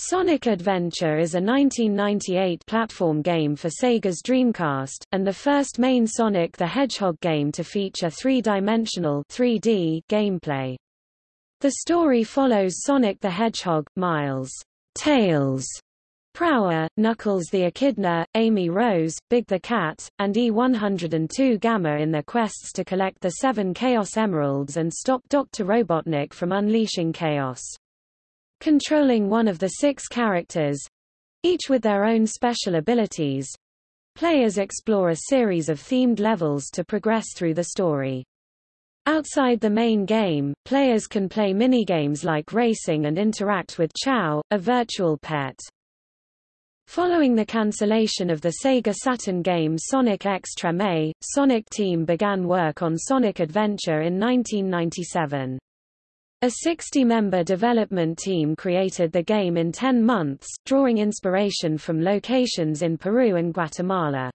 Sonic Adventure is a 1998 platform game for Sega's Dreamcast, and the first main Sonic the Hedgehog game to feature three-dimensional 3D gameplay. The story follows Sonic the Hedgehog, Miles, Tails, Prower, Knuckles the Echidna, Amy Rose, Big the Cat, and E-102 Gamma in their quests to collect the seven Chaos Emeralds and stop Dr. Robotnik from unleashing chaos. Controlling one of the six characters, each with their own special abilities, players explore a series of themed levels to progress through the story. Outside the main game, players can play minigames like racing and interact with Chao, a virtual pet. Following the cancellation of the Sega Saturn game Sonic X Treme, Sonic Team began work on Sonic Adventure in 1997. A 60-member development team created the game in 10 months, drawing inspiration from locations in Peru and Guatemala.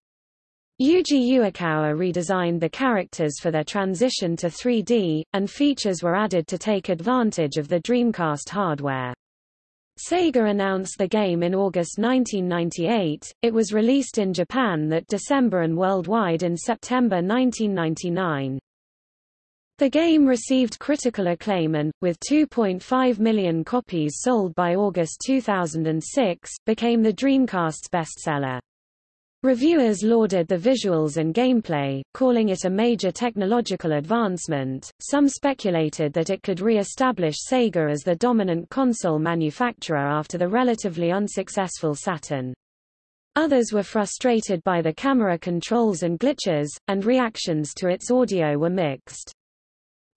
Yuji Uekawa redesigned the characters for their transition to 3D, and features were added to take advantage of the Dreamcast hardware. Sega announced the game in August 1998, it was released in Japan that December and worldwide in September 1999. The game received critical acclaim and, with 2.5 million copies sold by August 2006, became the Dreamcast's bestseller. Reviewers lauded the visuals and gameplay, calling it a major technological advancement. Some speculated that it could re-establish Sega as the dominant console manufacturer after the relatively unsuccessful Saturn. Others were frustrated by the camera controls and glitches, and reactions to its audio were mixed.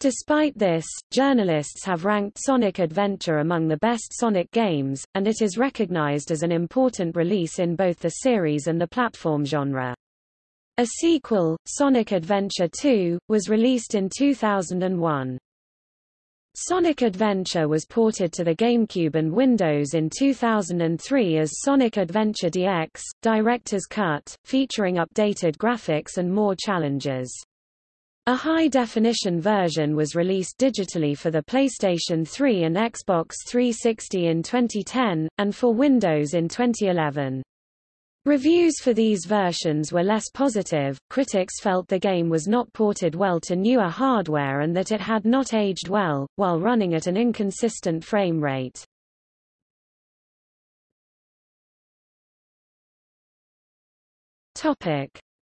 Despite this, journalists have ranked Sonic Adventure among the best Sonic games, and it is recognized as an important release in both the series and the platform genre. A sequel, Sonic Adventure 2, was released in 2001. Sonic Adventure was ported to the GameCube and Windows in 2003 as Sonic Adventure DX, Director's Cut, featuring updated graphics and more challenges. A high-definition version was released digitally for the PlayStation 3 and Xbox 360 in 2010, and for Windows in 2011. Reviews for these versions were less positive, critics felt the game was not ported well to newer hardware and that it had not aged well, while running at an inconsistent frame rate.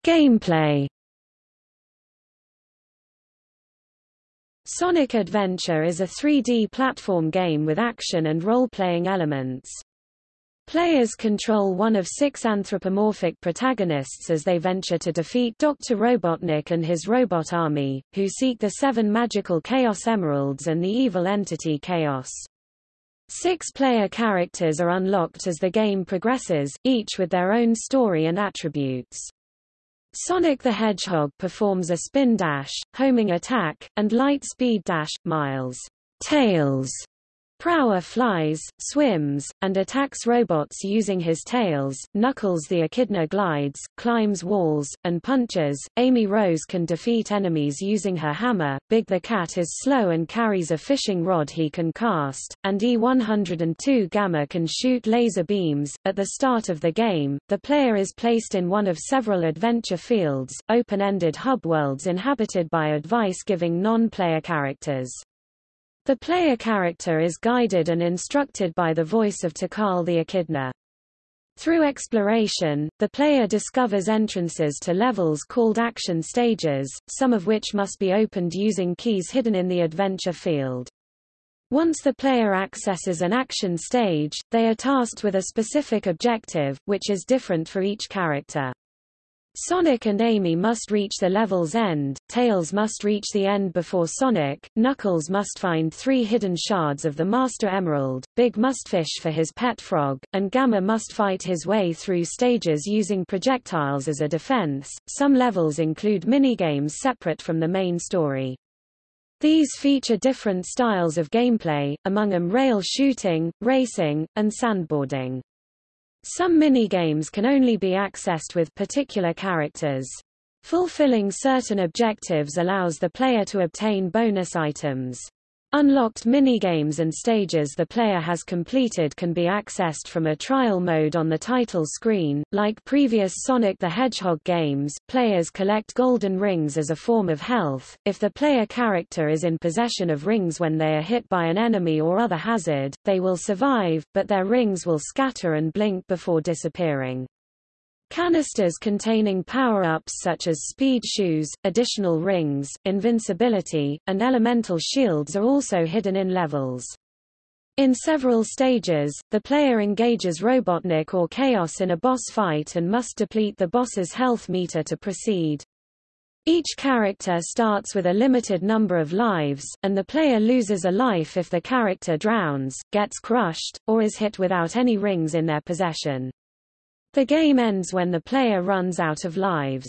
Gameplay Sonic Adventure is a 3D platform game with action and role-playing elements. Players control one of six anthropomorphic protagonists as they venture to defeat Dr. Robotnik and his robot army, who seek the seven magical Chaos Emeralds and the evil entity Chaos. Six player characters are unlocked as the game progresses, each with their own story and attributes. Sonic the Hedgehog performs a spin dash, homing attack, and light speed dash. Miles Tails Prower flies, swims, and attacks robots using his tails. Knuckles the Echidna glides, climbs walls, and punches. Amy Rose can defeat enemies using her hammer. Big the Cat is slow and carries a fishing rod he can cast, and E102 Gamma can shoot laser beams. At the start of the game, the player is placed in one of several adventure fields, open-ended hub worlds inhabited by advice-giving non-player characters. The player character is guided and instructed by the voice of Tikal the Echidna. Through exploration, the player discovers entrances to levels called action stages, some of which must be opened using keys hidden in the adventure field. Once the player accesses an action stage, they are tasked with a specific objective, which is different for each character. Sonic and Amy must reach the level's end, Tails must reach the end before Sonic, Knuckles must find three hidden shards of the Master Emerald, Big must fish for his pet frog, and Gamma must fight his way through stages using projectiles as a defense. Some levels include minigames separate from the main story. These feature different styles of gameplay, among them rail shooting, racing, and sandboarding. Some minigames can only be accessed with particular characters. Fulfilling certain objectives allows the player to obtain bonus items. Unlocked minigames and stages the player has completed can be accessed from a trial mode on the title screen. Like previous Sonic the Hedgehog games, players collect golden rings as a form of health. If the player character is in possession of rings when they are hit by an enemy or other hazard, they will survive, but their rings will scatter and blink before disappearing. Canisters containing power-ups such as speed shoes, additional rings, invincibility, and elemental shields are also hidden in levels. In several stages, the player engages Robotnik or Chaos in a boss fight and must deplete the boss's health meter to proceed. Each character starts with a limited number of lives, and the player loses a life if the character drowns, gets crushed, or is hit without any rings in their possession. The game ends when the player runs out of lives.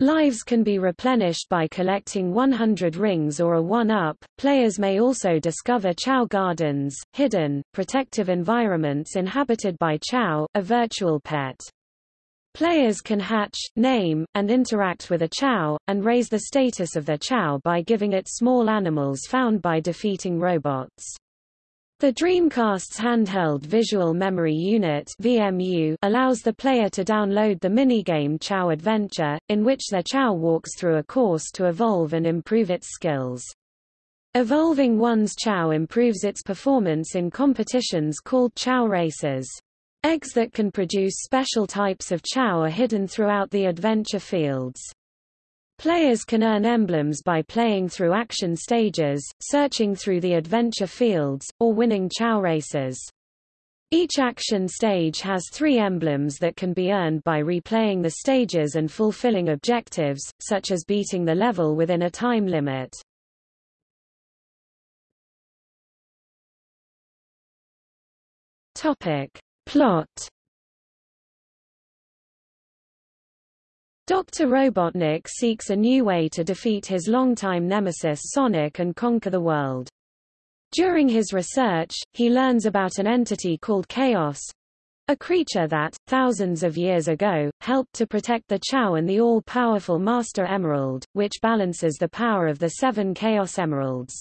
Lives can be replenished by collecting 100 rings or a 1-up. Players may also discover Chao Gardens, hidden, protective environments inhabited by Chao, a virtual pet. Players can hatch, name, and interact with a Chao, and raise the status of their Chao by giving it small animals found by defeating robots. The Dreamcast's handheld visual memory unit VMU allows the player to download the minigame Chao Adventure, in which their Chao walks through a course to evolve and improve its skills. Evolving one's Chao improves its performance in competitions called Chao races. Eggs that can produce special types of Chao are hidden throughout the adventure fields. Players can earn emblems by playing through action stages, searching through the adventure fields, or winning Chao races. Each action stage has three emblems that can be earned by replaying the stages and fulfilling objectives, such as beating the level within a time limit. Topic. Plot Dr. Robotnik seeks a new way to defeat his longtime nemesis Sonic and conquer the world. During his research, he learns about an entity called Chaos, a creature that, thousands of years ago, helped to protect the Chao and the all-powerful Master Emerald, which balances the power of the seven Chaos Emeralds.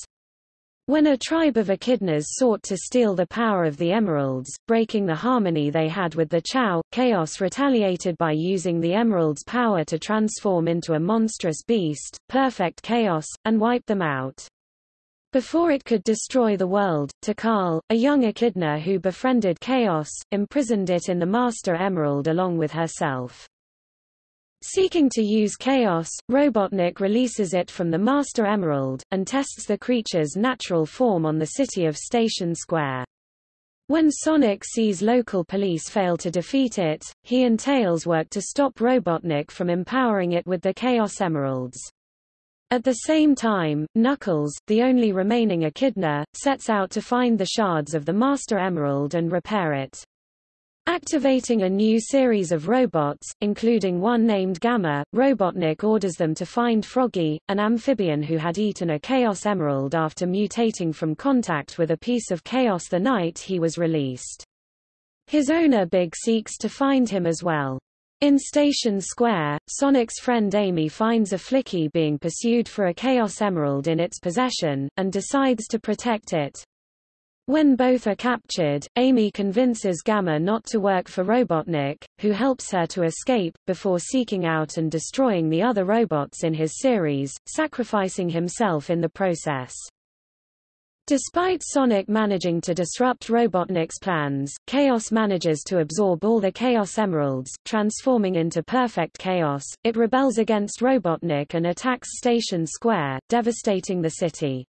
When a tribe of echidnas sought to steal the power of the emeralds, breaking the harmony they had with the Chao, Chaos retaliated by using the emerald's power to transform into a monstrous beast, perfect chaos, and wipe them out. Before it could destroy the world, Tikal, a young echidna who befriended Chaos, imprisoned it in the Master Emerald along with herself. Seeking to use Chaos, Robotnik releases it from the Master Emerald, and tests the creature's natural form on the city of Station Square. When Sonic sees local police fail to defeat it, he and Tails work to stop Robotnik from empowering it with the Chaos Emeralds. At the same time, Knuckles, the only remaining echidna, sets out to find the shards of the Master Emerald and repair it. Activating a new series of robots, including one named Gamma, Robotnik orders them to find Froggy, an amphibian who had eaten a Chaos Emerald after mutating from contact with a piece of Chaos the night he was released. His owner Big seeks to find him as well. In Station Square, Sonic's friend Amy finds a Flicky being pursued for a Chaos Emerald in its possession, and decides to protect it. When both are captured, Amy convinces Gamma not to work for Robotnik, who helps her to escape, before seeking out and destroying the other robots in his series, sacrificing himself in the process. Despite Sonic managing to disrupt Robotnik's plans, Chaos manages to absorb all the Chaos Emeralds, transforming into perfect chaos. It rebels against Robotnik and attacks Station Square, devastating the city.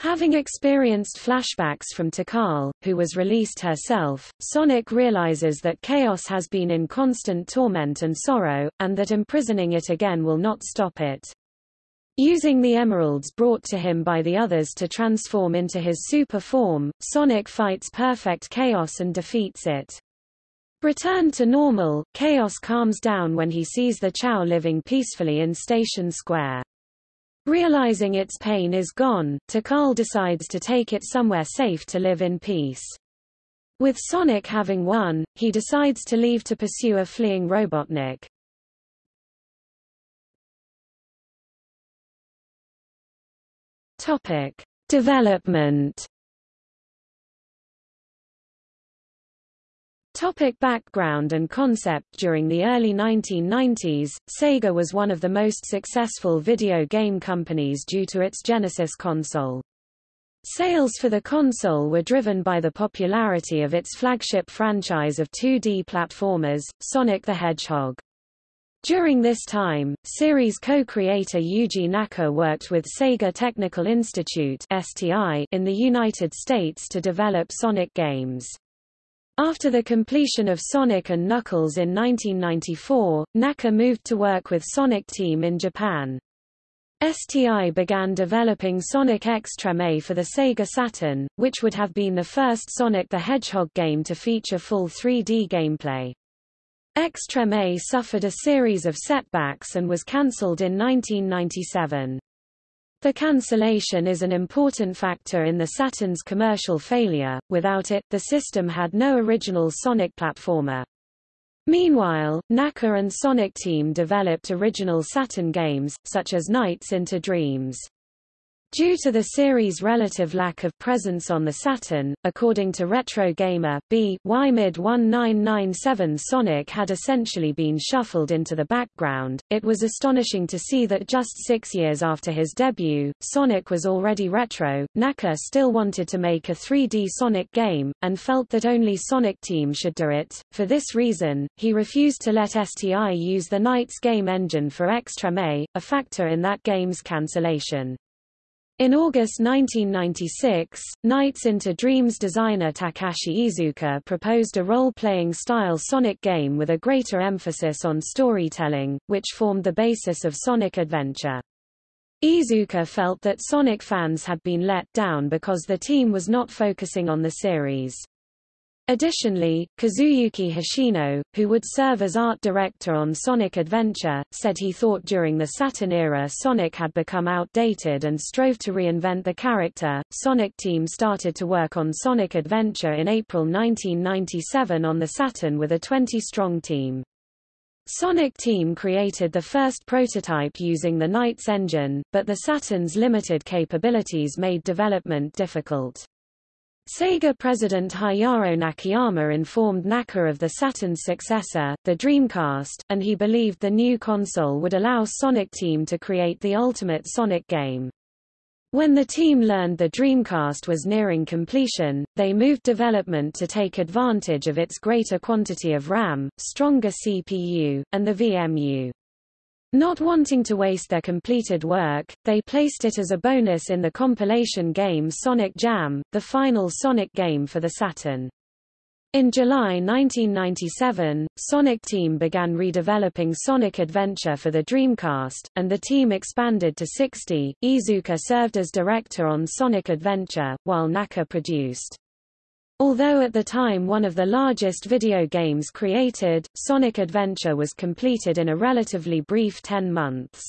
Having experienced flashbacks from Tikal, who was released herself, Sonic realizes that Chaos has been in constant torment and sorrow, and that imprisoning it again will not stop it. Using the emeralds brought to him by the others to transform into his super form, Sonic fights Perfect Chaos and defeats it. Returned to normal, Chaos calms down when he sees the Chao living peacefully in Station Square. Realizing its pain is gone, Tikal decides to take it somewhere safe to live in peace. With Sonic having won, he decides to leave to pursue a fleeing Robotnik. Topic. Development Topic background and concept During the early 1990s, Sega was one of the most successful video game companies due to its Genesis console. Sales for the console were driven by the popularity of its flagship franchise of 2D platformers, Sonic the Hedgehog. During this time, series co-creator Yuji Naka worked with Sega Technical Institute (STI) in the United States to develop Sonic games. After the completion of Sonic and Knuckles in 1994, Naka moved to work with Sonic Team in Japan. STI began developing Sonic X Treme for the Sega Saturn, which would have been the first Sonic the Hedgehog game to feature full 3D gameplay. X Treme suffered a series of setbacks and was cancelled in 1997. The cancellation is an important factor in the Saturn's commercial failure, without it, the system had no original Sonic platformer. Meanwhile, Naka and Sonic Team developed original Saturn games, such as Nights into Dreams. Due to the series' relative lack of presence on the Saturn, according to Retro Gamer, B. Y mid-1997 Sonic had essentially been shuffled into the background. It was astonishing to see that just six years after his debut, Sonic was already retro. Naka still wanted to make a 3D Sonic game, and felt that only Sonic Team should do it. For this reason, he refused to let STI use the Nights game engine for X Treme, a factor in that game's cancellation. In August 1996, Nights into Dreams designer Takashi Iizuka proposed a role-playing style Sonic game with a greater emphasis on storytelling, which formed the basis of Sonic Adventure. Iizuka felt that Sonic fans had been let down because the team was not focusing on the series. Additionally, Kazuyuki Hoshino, who would serve as art director on Sonic Adventure, said he thought during the Saturn era Sonic had become outdated and strove to reinvent the character. Sonic Team started to work on Sonic Adventure in April 1997 on the Saturn with a 20-strong team. Sonic Team created the first prototype using the Nights engine, but the Saturn's limited capabilities made development difficult. Sega president Hayao Nakayama informed Naka of the Saturn's successor, the Dreamcast, and he believed the new console would allow Sonic Team to create the ultimate Sonic game. When the team learned the Dreamcast was nearing completion, they moved development to take advantage of its greater quantity of RAM, stronger CPU, and the VMU. Not wanting to waste their completed work, they placed it as a bonus in the compilation game Sonic Jam, the final Sonic game for the Saturn. In July 1997, Sonic Team began redeveloping Sonic Adventure for the Dreamcast, and the team expanded to 60. Iizuka served as director on Sonic Adventure, while Naka produced. Although at the time one of the largest video games created, Sonic Adventure was completed in a relatively brief 10 months.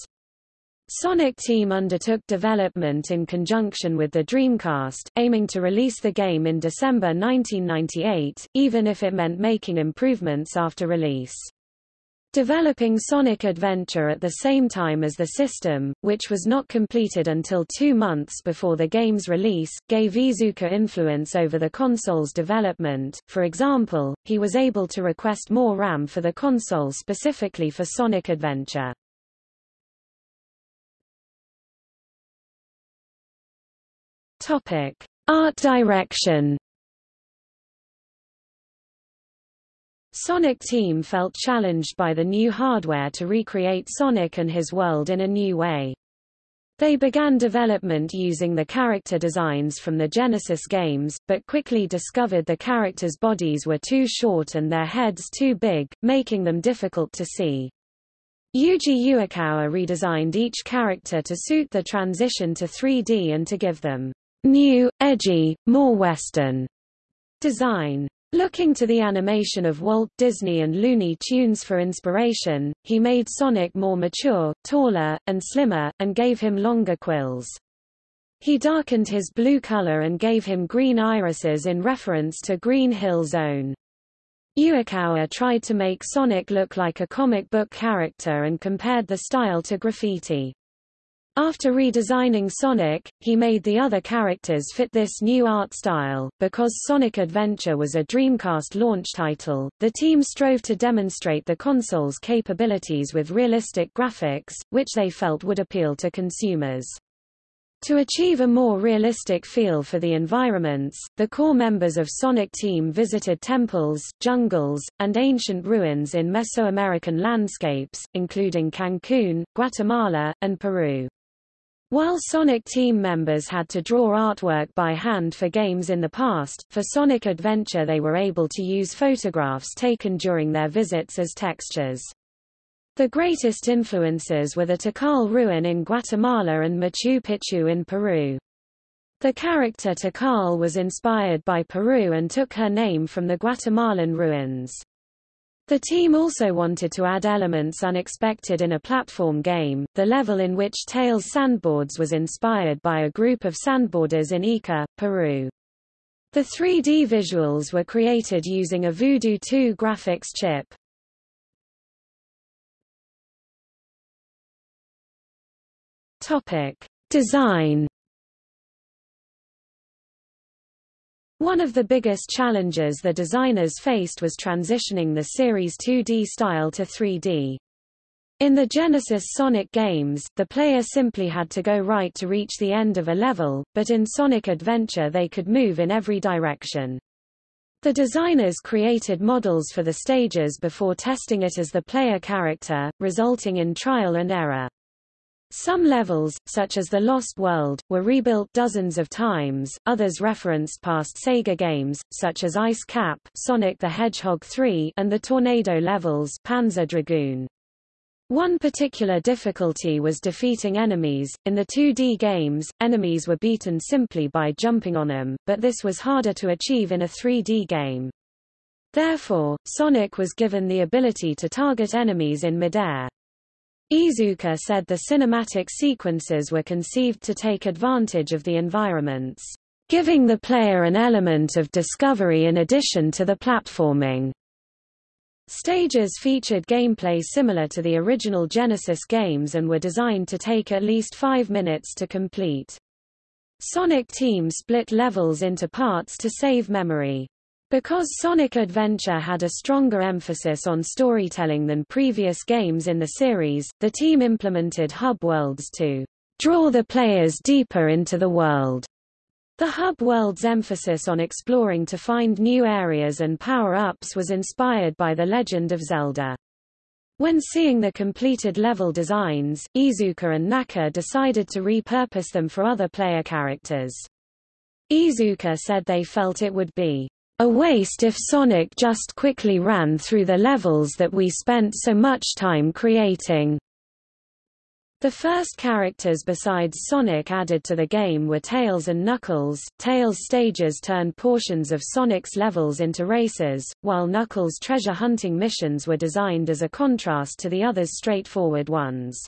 Sonic Team undertook development in conjunction with the Dreamcast, aiming to release the game in December 1998, even if it meant making improvements after release. Developing Sonic Adventure at the same time as the system, which was not completed until two months before the game's release, gave Iizuka influence over the console's development. For example, he was able to request more RAM for the console specifically for Sonic Adventure. Topic: Art direction Sonic Team felt challenged by the new hardware to recreate Sonic and his world in a new way. They began development using the character designs from the Genesis games, but quickly discovered the characters' bodies were too short and their heads too big, making them difficult to see. Yuji Uekawa redesigned each character to suit the transition to 3D and to give them new, edgy, more Western design. Looking to the animation of Walt Disney and Looney Tunes for inspiration, he made Sonic more mature, taller, and slimmer, and gave him longer quills. He darkened his blue color and gave him green irises in reference to Green Hill Zone. Uekawa tried to make Sonic look like a comic book character and compared the style to graffiti. After redesigning Sonic, he made the other characters fit this new art style. Because Sonic Adventure was a Dreamcast launch title, the team strove to demonstrate the console's capabilities with realistic graphics, which they felt would appeal to consumers. To achieve a more realistic feel for the environments, the core members of Sonic Team visited temples, jungles, and ancient ruins in Mesoamerican landscapes, including Cancun, Guatemala, and Peru. While Sonic team members had to draw artwork by hand for games in the past, for Sonic Adventure they were able to use photographs taken during their visits as textures. The greatest influences were the Tikal ruin in Guatemala and Machu Picchu in Peru. The character Tikal was inspired by Peru and took her name from the Guatemalan ruins. The team also wanted to add elements unexpected in a platform game. The level in which Tails Sandboards was inspired by a group of sandboarders in Ica, Peru. The 3D visuals were created using a Voodoo 2 graphics chip. Topic: Design One of the biggest challenges the designers faced was transitioning the series' 2D style to 3D. In the Genesis Sonic games, the player simply had to go right to reach the end of a level, but in Sonic Adventure they could move in every direction. The designers created models for the stages before testing it as the player character, resulting in trial and error. Some levels, such as The Lost World, were rebuilt dozens of times, others referenced past Sega games, such as Ice Cap Sonic the Hedgehog 3 and the Tornado levels Panzer Dragoon. One particular difficulty was defeating enemies. In the 2D games, enemies were beaten simply by jumping on them, but this was harder to achieve in a 3D game. Therefore, Sonic was given the ability to target enemies in midair. Iizuka said the cinematic sequences were conceived to take advantage of the environments, giving the player an element of discovery in addition to the platforming. Stages featured gameplay similar to the original Genesis games and were designed to take at least five minutes to complete. Sonic Team split levels into parts to save memory. Because Sonic Adventure had a stronger emphasis on storytelling than previous games in the series, the team implemented hub worlds to draw the players deeper into the world. The hub world's emphasis on exploring to find new areas and power-ups was inspired by The Legend of Zelda. When seeing the completed level designs, Iizuka and Naka decided to repurpose them for other player characters. Iizuka said they felt it would be a waste if Sonic just quickly ran through the levels that we spent so much time creating. The first characters besides Sonic added to the game were Tails and Knuckles. Tails' stages turned portions of Sonic's levels into races, while Knuckles' treasure hunting missions were designed as a contrast to the others' straightforward ones.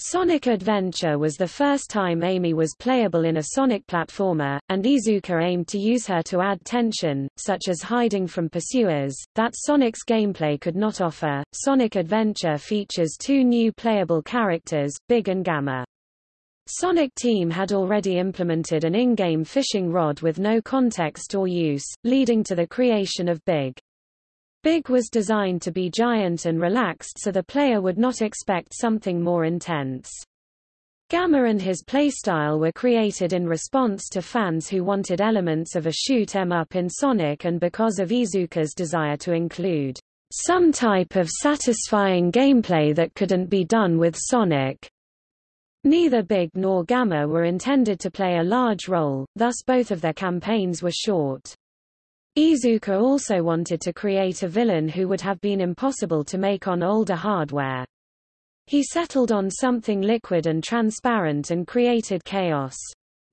Sonic Adventure was the first time Amy was playable in a Sonic platformer, and Iizuka aimed to use her to add tension, such as hiding from pursuers, that Sonic's gameplay could not offer. Sonic Adventure features two new playable characters, Big and Gamma. Sonic Team had already implemented an in-game fishing rod with no context or use, leading to the creation of Big. Big was designed to be giant and relaxed so the player would not expect something more intense. Gamma and his playstyle were created in response to fans who wanted elements of a shoot 'em up in Sonic and because of Iizuka's desire to include some type of satisfying gameplay that couldn't be done with Sonic. Neither Big nor Gamma were intended to play a large role, thus both of their campaigns were short. Iizuka also wanted to create a villain who would have been impossible to make on older hardware. He settled on something liquid and transparent and created chaos.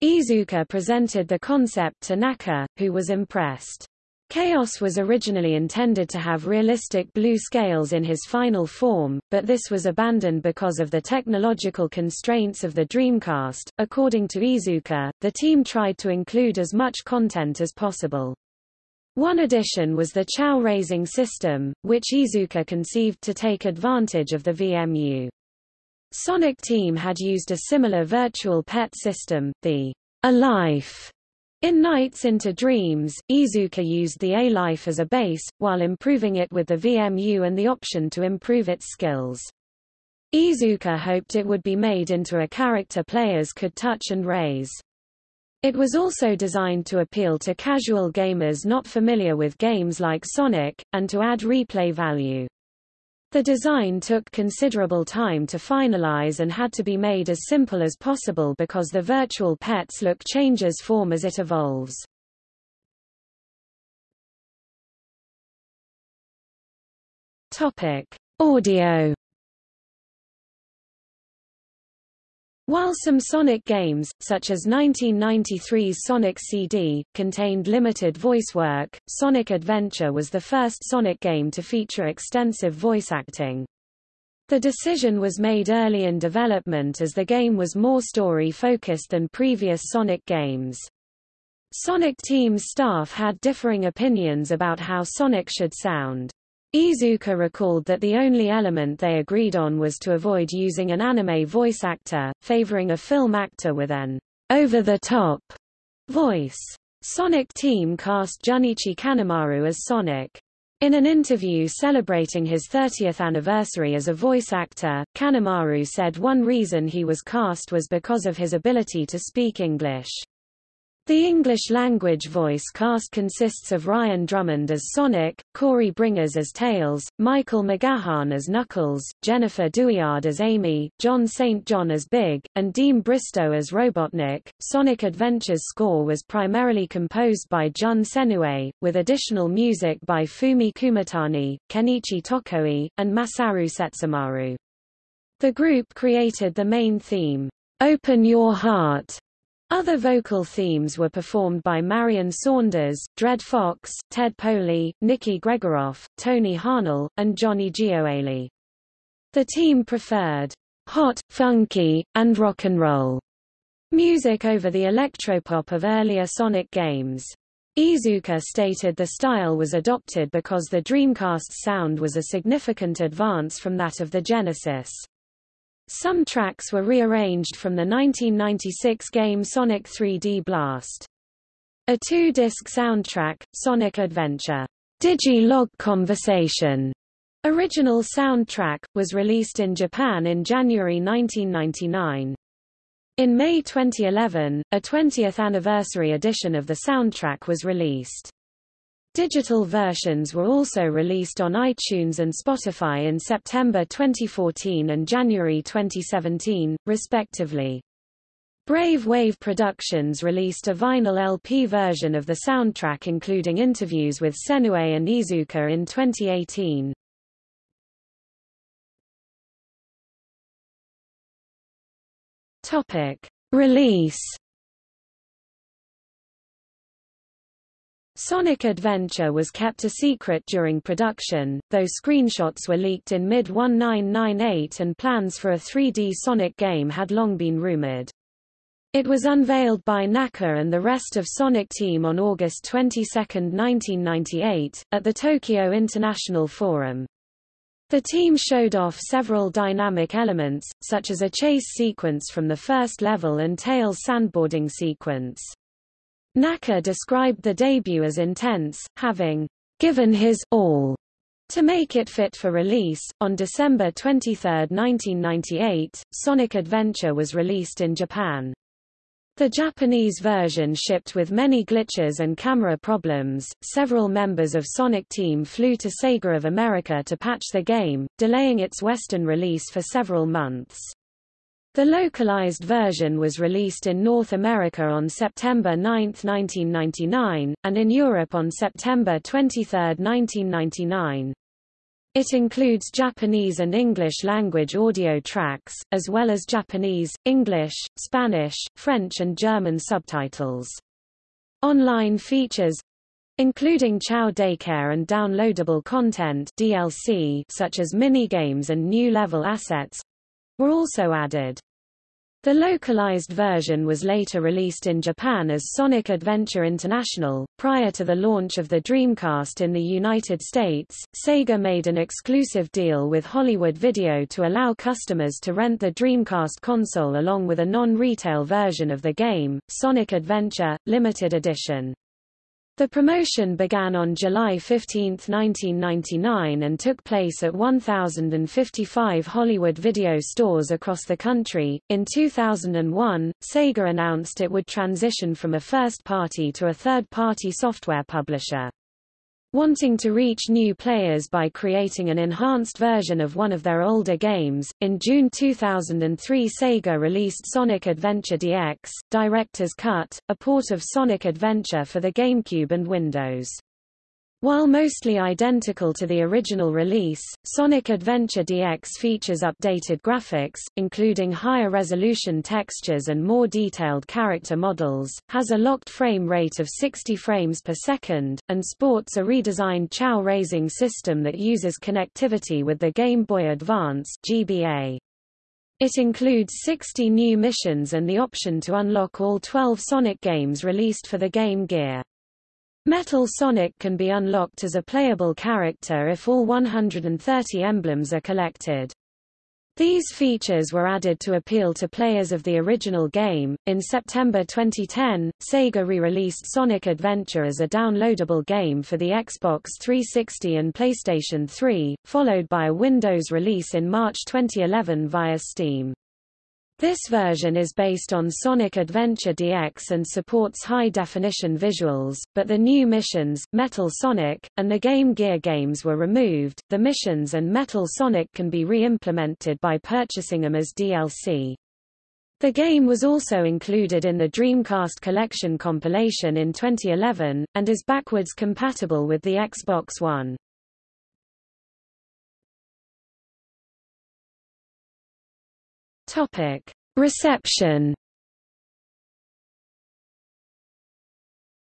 Iizuka presented the concept to Naka, who was impressed. Chaos was originally intended to have realistic blue scales in his final form, but this was abandoned because of the technological constraints of the Dreamcast. According to Iizuka, the team tried to include as much content as possible. One addition was the Chao raising system, which Iizuka conceived to take advantage of the VMU. Sonic Team had used a similar virtual pet system, the A-Life. In Nights into Dreams, Iizuka used the A-Life as a base, while improving it with the VMU and the option to improve its skills. Iizuka hoped it would be made into a character players could touch and raise. It was also designed to appeal to casual gamers not familiar with games like Sonic, and to add replay value. The design took considerable time to finalize and had to be made as simple as possible because the virtual pet's look changes form as it evolves. Topic: Audio While some Sonic games, such as 1993's Sonic CD, contained limited voice work, Sonic Adventure was the first Sonic game to feature extensive voice acting. The decision was made early in development as the game was more story-focused than previous Sonic games. Sonic Team's staff had differing opinions about how Sonic should sound. Iizuka recalled that the only element they agreed on was to avoid using an anime voice actor, favoring a film actor with an over-the-top voice. Sonic Team cast Junichi Kanemaru as Sonic. In an interview celebrating his 30th anniversary as a voice actor, Kanemaru said one reason he was cast was because of his ability to speak English. The English-language voice cast consists of Ryan Drummond as Sonic, Corey Bringas as Tails, Michael McGaharn as Knuckles, Jennifer Douillard as Amy, John St. John as Big, and Deem Bristow as Robotnik. Sonic Adventure's score was primarily composed by Jun Senoue, with additional music by Fumie Kumatani, Kenichi Tokoi, and Masaru Setsumaru. The group created the main theme, Open Your Heart, other vocal themes were performed by Marlon Saunders, Dred Fox, Ted Poley, Nikki Gregoroff, Tony Harnell, and Johnny Gioeli. The team preferred hot, funky, and rock and roll music over the electropop of earlier Sonic games. Iizuka stated the style was adopted because the Dreamcast's sound was a significant advance from that of the Genesis. Some tracks were rearranged from the 1996 game Sonic 3D Blast. A two-disc soundtrack, Sonic Adventure, Digi-Log Conversation, original soundtrack, was released in Japan in January 1999. In May 2011, a 20th anniversary edition of the soundtrack was released. Digital versions were also released on iTunes and Spotify in September 2014 and January 2017, respectively. Brave Wave Productions released a vinyl LP version of the soundtrack including interviews with Senoue and Iizuka in 2018. Topic. Release Sonic Adventure was kept a secret during production, though screenshots were leaked in mid-1998 and plans for a 3D Sonic game had long been rumored. It was unveiled by Naka and the rest of Sonic Team on August 22, 1998, at the Tokyo International Forum. The team showed off several dynamic elements, such as a chase sequence from the first level and Tails sandboarding sequence. Naka described the debut as intense, having given his all to make it fit for release. On December 23, 1998, Sonic Adventure was released in Japan. The Japanese version shipped with many glitches and camera problems. Several members of Sonic Team flew to Sega of America to patch the game, delaying its Western release for several months. The localized version was released in North America on September 9, 1999, and in Europe on September 23, 1999. It includes Japanese and English language audio tracks, as well as Japanese, English, Spanish, French and German subtitles. Online features including Chao Daycare and downloadable content DLC such as minigames and new level assets were also added. The localized version was later released in Japan as Sonic Adventure International. Prior to the launch of the Dreamcast in the United States, Sega made an exclusive deal with Hollywood Video to allow customers to rent the Dreamcast console along with a non-retail version of the game, Sonic Adventure, Limited Edition. The promotion began on July 15, 1999 and took place at 1,055 Hollywood video stores across the country. In 2001, Sega announced it would transition from a first-party to a third-party software publisher wanting to reach new players by creating an enhanced version of one of their older games. In June 2003, Sega released Sonic Adventure DX, Director's Cut, a port of Sonic Adventure for the GameCube and Windows. While mostly identical to the original release, Sonic Adventure DX features updated graphics, including higher resolution textures and more detailed character models, has a locked frame rate of 60 frames per second, and sports a redesigned Chao raising system that uses connectivity with the Game Boy Advance GBA. It includes 60 new missions and the option to unlock all 12 Sonic games released for the Game Gear. Metal Sonic can be unlocked as a playable character if all 130 emblems are collected. These features were added to appeal to players of the original game. In September 2010, Sega re-released Sonic Adventure as a downloadable game for the Xbox 360 and PlayStation 3, followed by a Windows release in March 2011 via Steam. This version is based on Sonic Adventure DX and supports high-definition visuals, but the new missions, Metal Sonic, and the Game Gear games were removed. The missions and Metal Sonic can be re-implemented by purchasing them as DLC. The game was also included in the Dreamcast Collection compilation in 2011, and is backwards compatible with the Xbox One. Topic: Reception.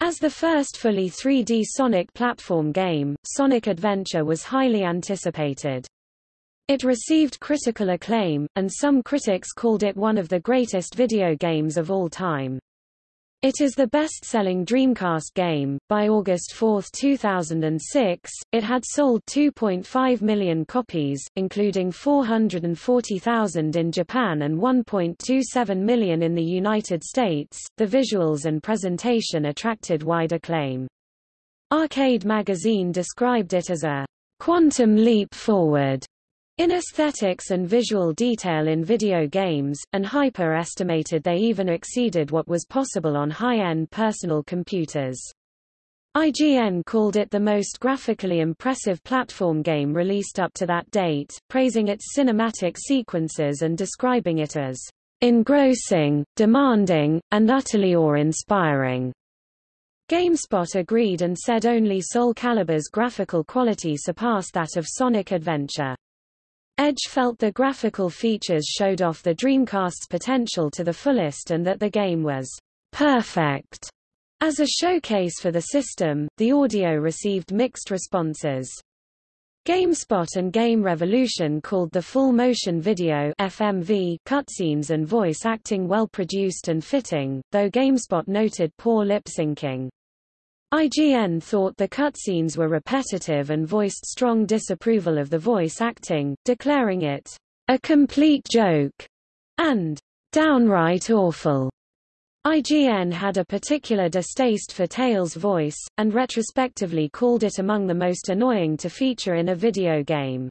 As the first fully 3D Sonic platform game, Sonic Adventure was highly anticipated. It received critical acclaim, and some critics called it one of the greatest video games of all time. It is the best-selling Dreamcast game. By August 4, 2006, it had sold 2.5 million copies, including 440,000 in Japan and 1.27 million in the United States. The visuals and presentation attracted wide acclaim. Arcade magazine described it as a quantum leap forward in aesthetics and visual detail in video games, and Hyper estimated they even exceeded what was possible on high-end personal computers. IGN called it the most graphically impressive platform game released up to that date, praising its cinematic sequences and describing it as engrossing, demanding, and utterly awe-inspiring. GameSpot agreed and said only Soul Calibur's graphical quality surpassed that of Sonic Adventure. Edge felt the graphical features showed off the Dreamcast's potential to the fullest and that the game was perfect. As a showcase for the system, the audio received mixed responses. GameSpot and Game Revolution called the full motion video FMV cutscenes and voice acting well produced and fitting, though GameSpot noted poor lip syncing. IGN thought the cutscenes were repetitive and voiced strong disapproval of the voice acting, declaring it a complete joke and downright awful. IGN had a particular distaste for Tails' voice, and retrospectively called it among the most annoying to feature in a video game.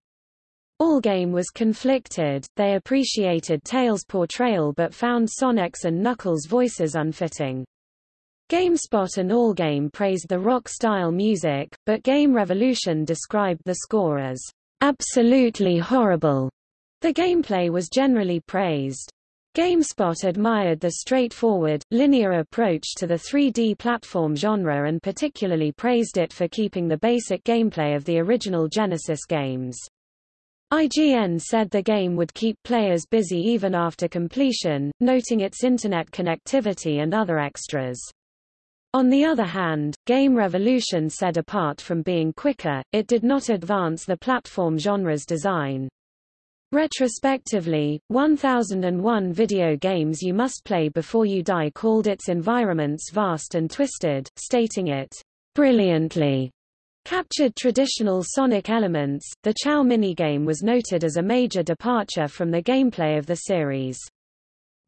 Allgame was conflicted, they appreciated Tails' portrayal but found Sonic's and Knuckles' voices unfitting. GameSpot and Allgame praised the rock-style music, but Game Revolution described the score as absolutely horrible. The gameplay was generally praised. GameSpot admired the straightforward, linear approach to the 3D platform genre and particularly praised it for keeping the basic gameplay of the original Genesis games. IGN said the game would keep players busy even after completion, noting its internet connectivity and other extras. On the other hand, Game Revolution said apart from being quicker, it did not advance the platform genre's design. Retrospectively, 1001 Video Games You Must Play Before You Die called its environments vast and twisted, stating it brilliantly captured traditional Sonic elements. The Chao minigame was noted as a major departure from the gameplay of the series.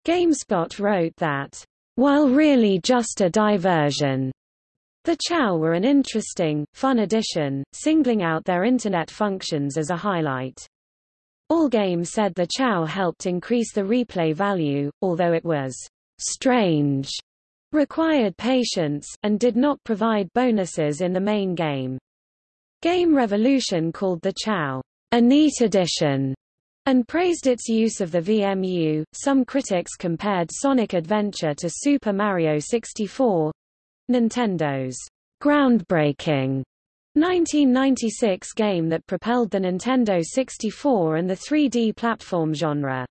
GameSpot wrote that, while really just a diversion, the Chao were an interesting, fun addition, singling out their Internet functions as a highlight. Allgame said the Chao helped increase the replay value, although it was strange, required patience, and did not provide bonuses in the main game. Game Revolution called the Chao a neat addition and praised its use of the VMU. Some critics compared Sonic Adventure to Super Mario 64, Nintendo's groundbreaking 1996 game that propelled the Nintendo 64 and the 3D platform genre.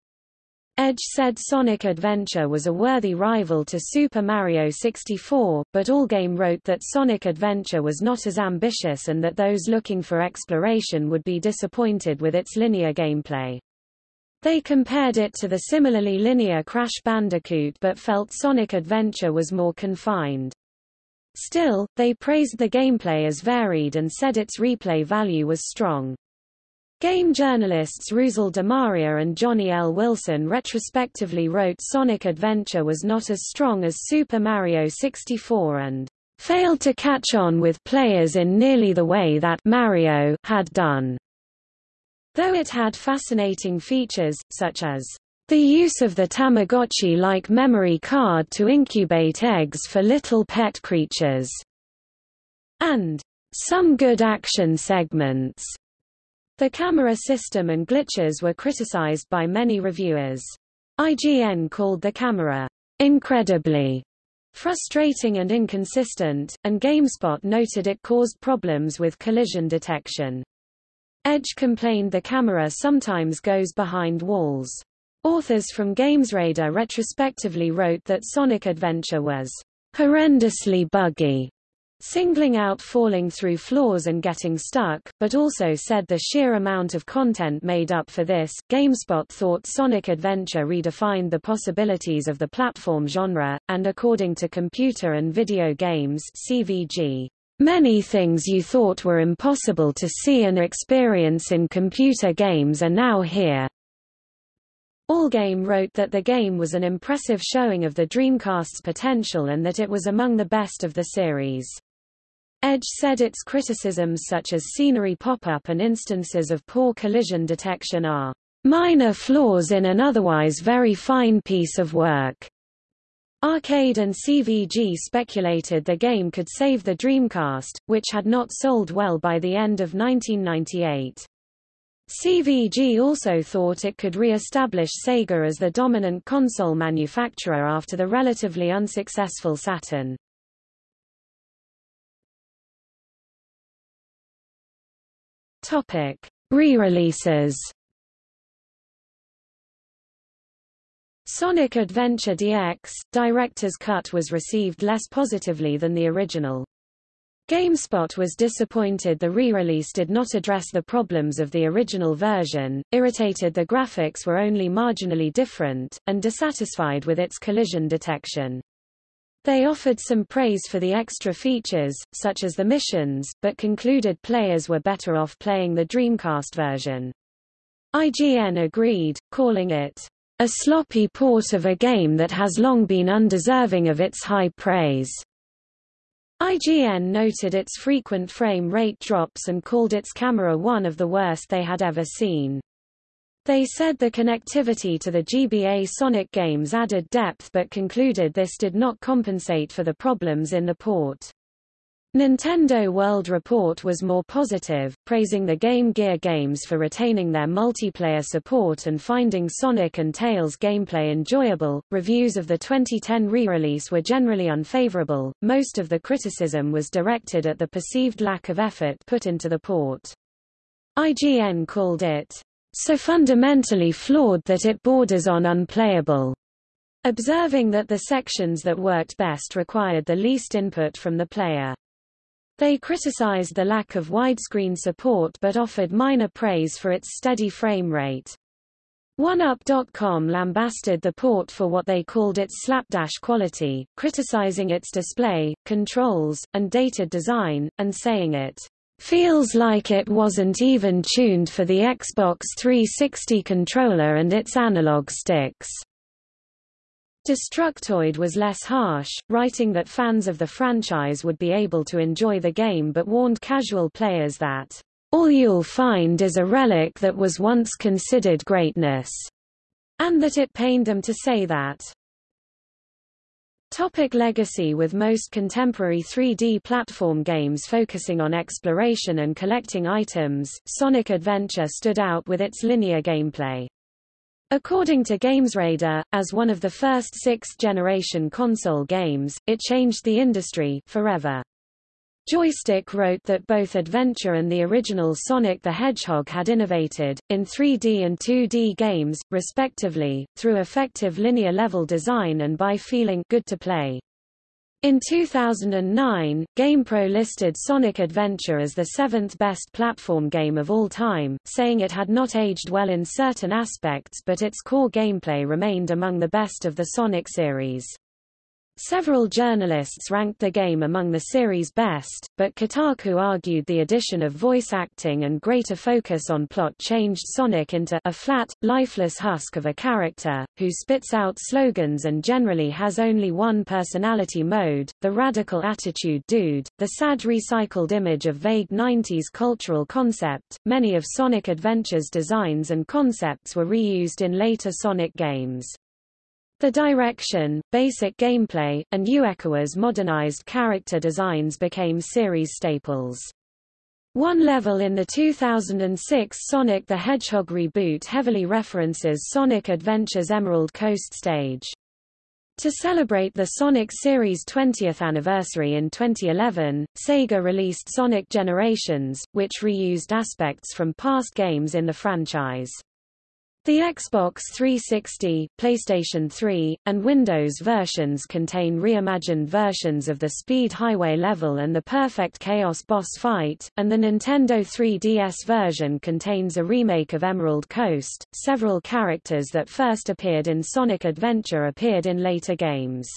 Edge said Sonic Adventure was a worthy rival to Super Mario 64, but Allgame wrote that Sonic Adventure was not as ambitious and that those looking for exploration would be disappointed with its linear gameplay. They compared it to the similarly linear Crash Bandicoot but felt Sonic Adventure was more confined. Still, they praised the gameplay as varied and said its replay value was strong. Game journalists Russell DeMaria and Johnny L. Wilson retrospectively wrote Sonic Adventure was not as strong as Super Mario 64 and failed to catch on with players in nearly the way that Mario had done. Though it had fascinating features, such as the use of the Tamagotchi-like memory card to incubate eggs for little pet creatures, and some good action segments. The camera system and glitches were criticized by many reviewers. IGN called the camera incredibly frustrating and inconsistent, and GameSpot noted it caused problems with collision detection. Edge complained the camera sometimes goes behind walls. Authors from GamesRadar retrospectively wrote that Sonic Adventure was horrendously buggy, singling out falling through floors and getting stuck, but also said the sheer amount of content made up for this. GameSpot thought Sonic Adventure redefined the possibilities of the platform genre, and according to Computer and Video Games (CVG), Many things you thought were impossible to see and experience in computer games are now here. Allgame wrote that the game was an impressive showing of the Dreamcast's potential and that it was among the best of the series. Edge said its criticisms such as scenery pop-up and instances of poor collision detection are minor flaws in an otherwise very fine piece of work. Arcade and CVG speculated the game could save the Dreamcast, which had not sold well by the end of 1998. CVG also thought it could re-establish Sega as the dominant console manufacturer after the relatively unsuccessful Saturn. Topic: Re-releases. Sonic Adventure DX Director's Cut was received less positively than the original. GameSpot was disappointed the re-release did not address the problems of the original version, irritated the graphics were only marginally different, and dissatisfied with its collision detection. They offered some praise for the extra features, such as the missions, but concluded players were better off playing the Dreamcast version. IGN agreed, calling it a sloppy port of a game that has long been undeserving of its high praise. IGN noted its frequent frame rate drops and called its camera one of the worst they had ever seen. They said the connectivity to the GBA Sonic games added depth but concluded this did not compensate for the problems in the port. Nintendo World Report was more positive, praising the Game Gear games for retaining their multiplayer support and finding Sonic and Tails gameplay enjoyable. Reviews of the 2010 re-release were generally unfavorable. Most of the criticism was directed at the perceived lack of effort put into the port. IGN called it so fundamentally flawed that it borders on unplayable, observing that the sections that worked best required the least input from the player. They criticized the lack of widescreen support but offered minor praise for its steady frame rate. OneUp.com lambasted the port for what they called its slapdash quality, criticizing its display, controls, and dated design, and saying it feels like it wasn't even tuned for the Xbox 360 controller and its analog sticks. Destructoid was less harsh, writing that fans of the franchise would be able to enjoy the game but warned casual players that, "...all you'll find is a relic that was once considered greatness," and that it pained them to say that. Topic legacy With most contemporary 3D platform games focusing on exploration and collecting items, Sonic Adventure stood out with its linear gameplay. According to GamesRadar, as one of the first sixth-generation console games, it changed the industry forever. Joystiq wrote that both Adventure and the original Sonic the Hedgehog had innovated, in 3D and 2D games, respectively, through effective linear level design and by feeling good to play. In 2009, GamePro listed Sonic Adventure as the seventh best platform game of all time, saying it had not aged well in certain aspects but its core gameplay remained among the best of the Sonic series. Several journalists ranked the game among the series' best, but Kotaku argued the addition of voice acting and greater focus on plot changed Sonic into a flat, lifeless husk of a character, who spits out slogans and generally has only one personality mode, the radical attitude dude, the sad recycled image of vague 90s cultural concept. Many of Sonic Adventure's designs and concepts were reused in later Sonic games. The direction, basic gameplay, and Uekawa's modernized character designs became series staples. One level in the 2006 Sonic the Hedgehog reboot heavily references Sonic Adventure's Emerald Coast stage. To celebrate the Sonic series' 20th anniversary in 2011, Sega released Sonic Generations, which reused aspects from past games in the franchise. The Xbox 360, PlayStation 3, and Windows versions contain reimagined versions of the Speed Highway level and the Perfect Chaos boss fight, and the Nintendo 3DS version contains a remake of Emerald Coast. Several characters that first appeared in Sonic Adventure appeared in later games.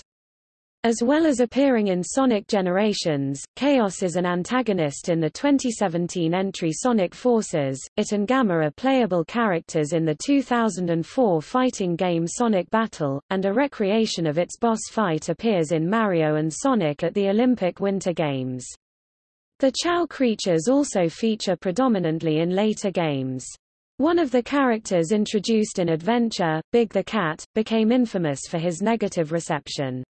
As well as appearing in Sonic Generations, Chaos is an antagonist in the 2017 entry Sonic Forces. It and Gamma are playable characters in the 2004 fighting game Sonic Battle, and a recreation of its boss fight appears in Mario and Sonic at the Olympic Winter Games. The Chao creatures also feature predominantly in later games. One of the characters introduced in Adventure, Big the Cat, became infamous for his negative reception.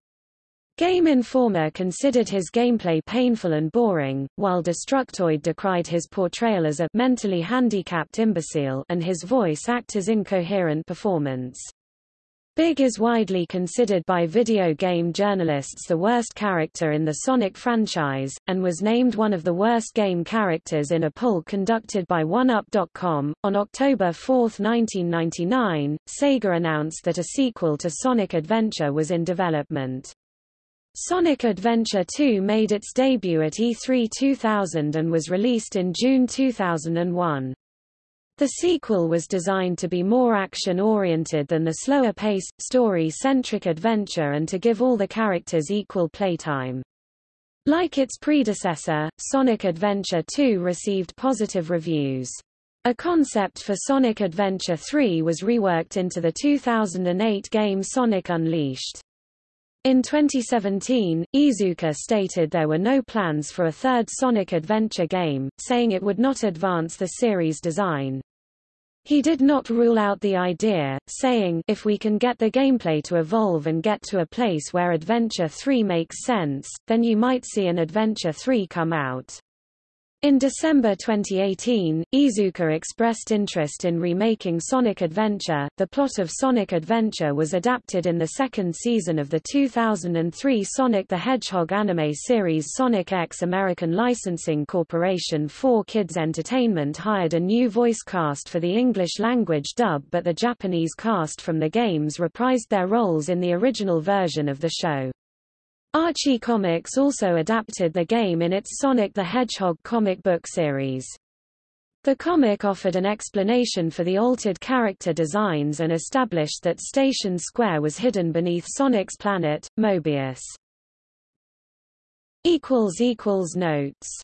Game Informer considered his gameplay painful and boring, while Destructoid decried his portrayal as a mentally handicapped imbecile and his voice actor's incoherent performance. Big is widely considered by video game journalists the worst character in the Sonic franchise, and was named one of the worst game characters in a poll conducted by OneUp.com. On October 4, 1999, Sega announced that a sequel to Sonic Adventure was in development. Sonic Adventure 2 made its debut at E3 2000 and was released in June 2001. The sequel was designed to be more action-oriented than the slower-paced, story-centric adventure and to give all the characters equal playtime. Like its predecessor, Sonic Adventure 2 received positive reviews. A concept for Sonic Adventure 3 was reworked into the 2008 game Sonic Unleashed. In 2017, Iizuka stated there were no plans for a third Sonic Adventure game, saying it would not advance the series' design. He did not rule out the idea, saying, if we can get the gameplay to evolve and get to a place where Adventure 3 makes sense, then you might see an Adventure 3 come out. In December 2018, Iizuka expressed interest in remaking Sonic Adventure. The plot of Sonic Adventure was adapted in the second season of the 2003 Sonic the Hedgehog anime series Sonic X. American Licensing Corporation 4 Kids Entertainment hired a new voice cast for the English language dub but the Japanese cast from the games reprised their roles in the original version of the show. Archie Comics also adapted the game in its Sonic the Hedgehog comic book series. The comic offered an explanation for the altered character designs and established that Station Square was hidden beneath Sonic's planet, Mobius. Notes